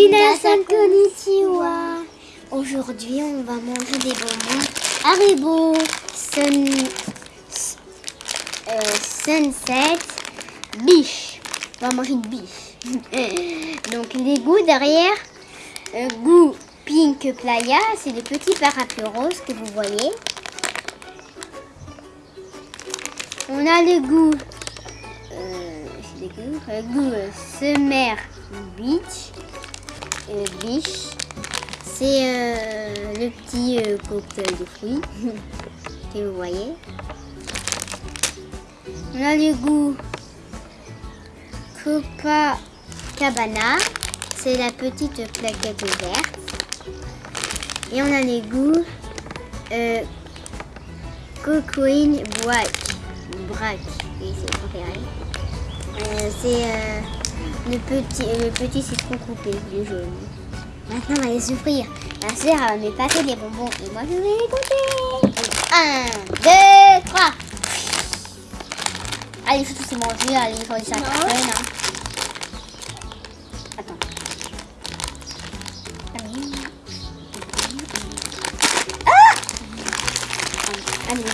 Minasan konnichiwa. Aujourd'hui, on va manger des bonbons Haribo euh, Sunset Biche. On va manger une biche. Donc les goûts derrière, euh, goût Pink Playa, c'est les petits parapluies roses que vous voyez. On a le goût, euh, goûts, le goût euh, Summer Beach, euh, Beach. C'est euh, le petit euh, cocktail de fruits que vous voyez. On a le goût Copacabana, c'est la petite plaquette verte. Et on a les goûts euh, Cocoine. Braque, oui, c'est le, petit, le petit citron coupé, le jaune. Maintenant, on va les ouvrir. Ma soeur va me passer des bonbons et moi je vais les goûter. Un, deux, trois. Allez, il faut tous les manger. Allez, il faut les. Non. hein. Attends. Allez. Ah Allez.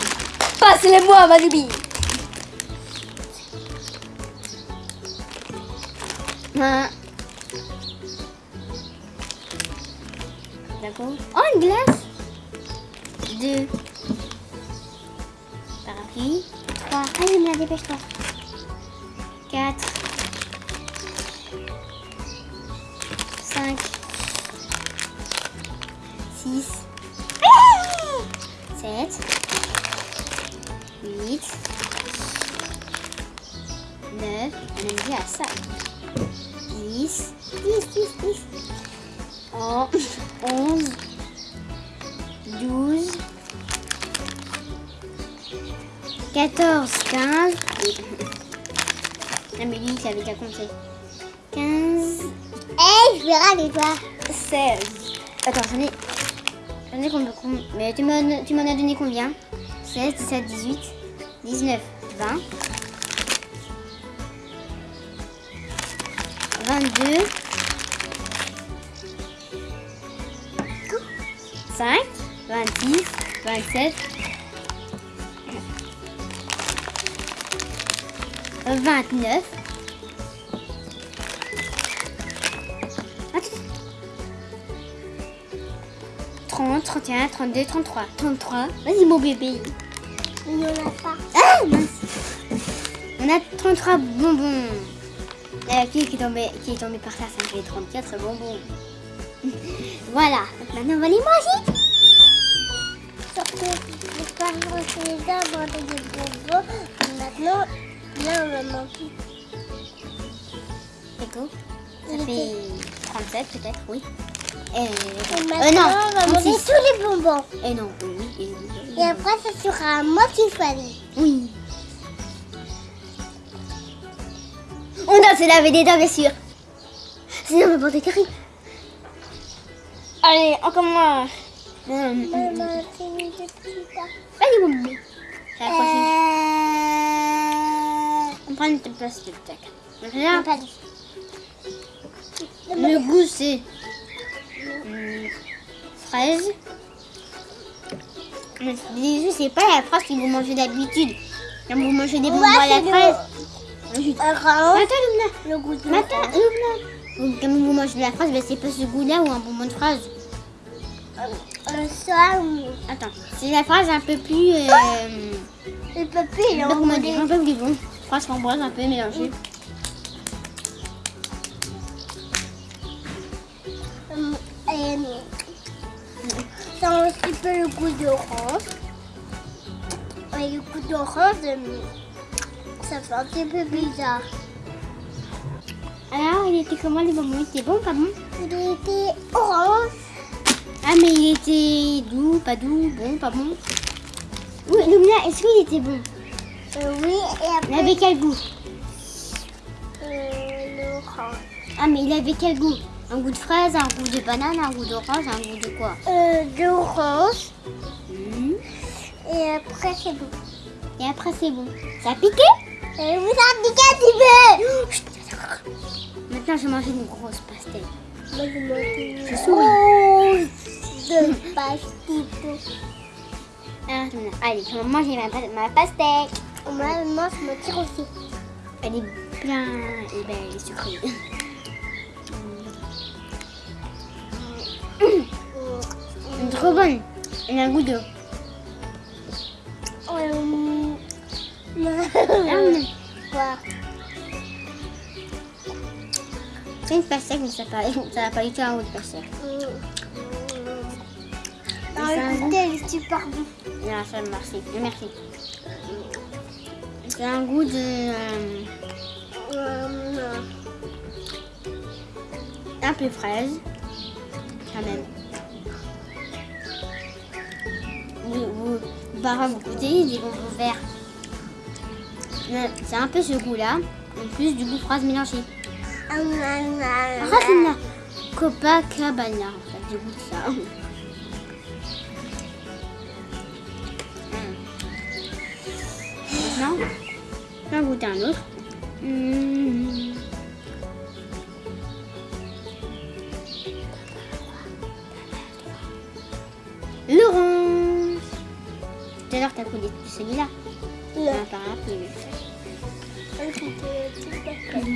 Passe-les-moi, Manoubi. Un. D'accord. Oh, une glace. Deux. Parapluie. Trois. Allez, me la dépêche-toi. Quatre. Cinq. Six. Sept. Huit. Neuf. On est à ça. 10, 10, 10, 10. Oh, 11, 12, 14, 15. Ah, mais lui, il savait qu'à compter. 15, Eh, je vais râler, toi. 16. Attends, j'en ai. J'en ai combien com- Mais tu m'en as donné combien? 16, 17, 18, 19, 20. 22. 5, 26, 27. 29. Attends. 30, 31, 32, 33. 33. Vas-y mon bébé. Il n'y en a pas. Ah mince. On a 33 bonbons. La fille qui est tombée, qui est tombée par terre, ça fait 34 bonbons. voilà. Maintenant on va les manger. Surtout, les parents, c'est les arbres avec des bonbons. Maintenant, là, on va manger. D'accord. Ça Il fait 37 peut-être, oui. Euh, Et euh, maintenant, non, on va manger 36. tous les bonbons. Et non, oui, oui, et oui. Et après, ça sera à moi qui choisis. Oui. On doit se laver les dents, bien sûr. Sinon, on va porter terrible. Allez, on commence. Hum, hum, Vas-y, mon bébé. C'est la prochaine. Euh... On prend une petite place de tac. Dit. le goût, c'est hum, fraise. Mais Bisous, c'est pas la fraise que vous mangez d'habitude. Quand vous mangez des bonbons à la fraise. Attends, le goût de Luna. Donc, Quand vous mangez de la fraise, ben, c'est pas ce goût-là ou un bonbon de fraise. un soir ou Attends, c'est la fraise un peu plus. Euh, papier, je sais pas comment dire, un peu plus bon. Fraise framboise un peu mélangée. Euh, Ça a un petit peu le goût d'orange. Et le goût d'orange, euh, ça fait un petit peu bizarre. Alors, il était comment les bonbons Il était bon, pas bon? Il était orange. Ah, mais il était doux, pas doux, bon, pas bon? Oui, Lumina, est-ce qu'il était bon? Euh, oui, et Il après, avait quel goût? Euh, l'orange. Ah, mais il avait quel goût? Un goût de fraise, un goût de banane, un goût d'orange, un goût de quoi? Euh, l'orange. Mhm. Et après, c'est bon. Et après, c'est bon. Ça a piqué? Et vous avez piqué un petit peu. Maintenant, je vais manger une grosse pastèque. Je souris. De pastito. Ah, Allez, je vais manger ma, ma pastèque. Moi, je me tire aussi. Elle est bien et belle et sucrée. Elle est Trop bonne. Elle a un goût d'eau. Quoi C'est une pastèque, mais ça n'a pas, ça n'a pas du tout un goût de pastèque. Ah, C'est un le goûter, il est super bon. Non, ça, merci. Merci. C'est un goût de... euh, Euh, un peu fraise. Quand même. Vous, vous, vous goûtez des bonbons verts. C'est un peu ce goût-là. En plus du goût fraise mélangé. na, na, Ah, c'est la Copacabana. En fait, du goût de ça. Maintenant, je vais en goûter un autre. Hum. L'orange. Tout à l'heure, t'as de celui-là. Rapide. Un peu, petit peu.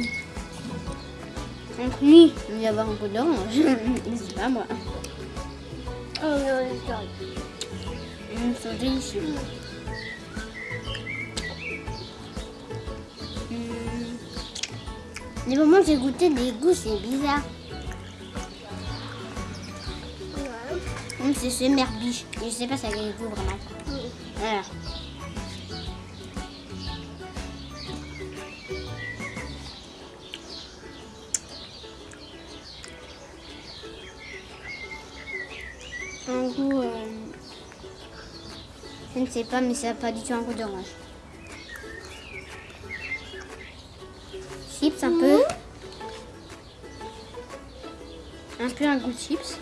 Donc lui, il va y avoir un goût d'orange. Mais c'est pas moi. Oh, non. Ils sont délicieux. Hum. Les moments que j'ai goûté des goûts, c'est bizarre. Hum, c'est ce merbiche. Je sais pas ça a quel goût vraiment. Voilà. Un goût. euh, Je ne sais pas, mais ça n'a pas du tout un goût d'orange. Chips un peu. Un peu un goût de chips.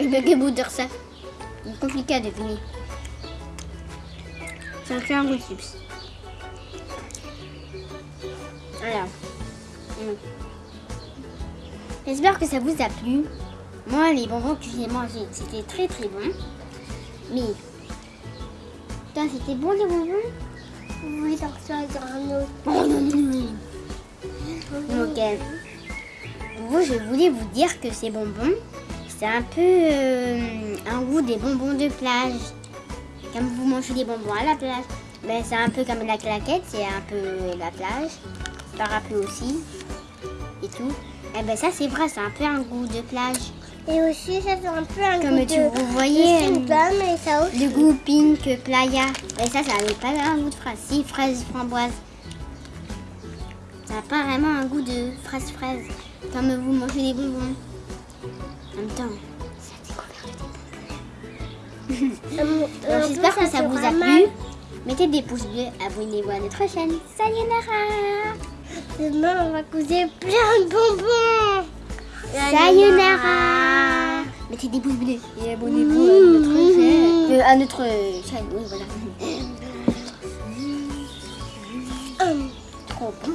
Avec bouts de ça. C'est compliqué à deviner. Ça fait un de chips. Voilà. Mm. J'espère que ça vous a plu. Moi, les bonbons que j'ai mangés, c'était très très bon. Mais, toi, c'était bon les bonbons? Oui, ça, dans un autre? Ok. Vous, je voulais vous dire que ces bonbons, c'est un peu euh, un goût des bonbons de plage. Comme vous mangez des bonbons à la plage. Mais c'est un peu comme la claquette, c'est un peu la plage. Parapluie aussi. Et tout. Et ben ça c'est vrai, c'est un peu un goût de plage. Et aussi, ça fait un peu un Comme goût tu de... vous voyez, de euh, pomme et ça aussi. Le goût pink, playa. Mais ça, ça n'avait pas un goût de fraise. Si, fraise, framboise. Ça n'a pas vraiment un goût de fraise, fraise. Comme vous mangez des bonbons. Même temps. Euh, J'espère que ça vous a plu. Mettez des pouces bleus, abonnez-vous à notre chaîne. Sayonara Demain, on va causer plein de bonbons. Sayonara Mettez des pouces bleus et abonnez-vous à notre chaîne. Euh, à notre chaîne, oui, voilà. Trop bon.